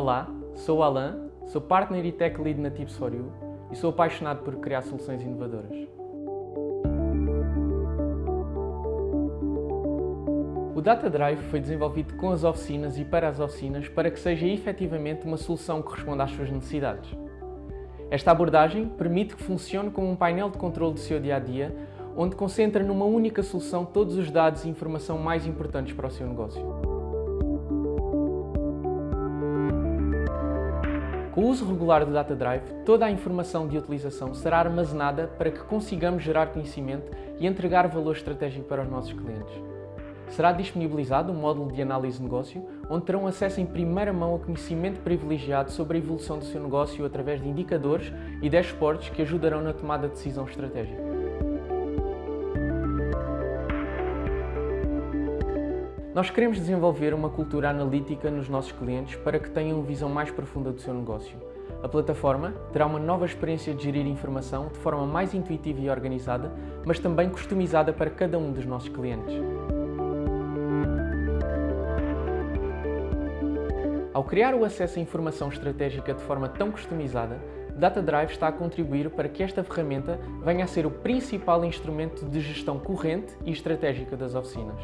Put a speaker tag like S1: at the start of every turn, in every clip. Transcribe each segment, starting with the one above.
S1: Olá, sou o Alan, sou Partner e Tech Lead na Tips for You e sou apaixonado por criar soluções inovadoras. O Data Drive foi desenvolvido com as oficinas e para as oficinas para que seja efetivamente uma solução que responda às suas necessidades. Esta abordagem permite que funcione como um painel de controle do seu dia-a-dia, -dia, onde concentra numa única solução todos os dados e informação mais importantes para o seu negócio. O uso regular do Data Drive, toda a informação de utilização será armazenada para que consigamos gerar conhecimento e entregar valor estratégico para os nossos clientes. Será disponibilizado um módulo de análise de negócio, onde terão acesso em primeira mão a conhecimento privilegiado sobre a evolução do seu negócio através de indicadores e dashboards que ajudarão na tomada de decisão estratégica. Nós queremos desenvolver uma cultura analítica nos nossos clientes para que tenham uma visão mais profunda do seu negócio. A plataforma terá uma nova experiência de gerir informação de forma mais intuitiva e organizada, mas também customizada para cada um dos nossos clientes. Ao criar o acesso à informação estratégica de forma tão customizada, Data Drive está a contribuir para que esta ferramenta venha a ser o principal instrumento de gestão corrente e estratégica das oficinas.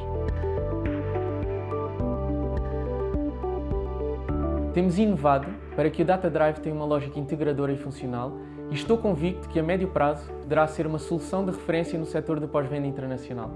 S1: Temos inovado para que o Data Drive tenha uma lógica integradora e funcional e estou convicto que a médio prazo poderá ser uma solução de referência no setor do pós-venda internacional.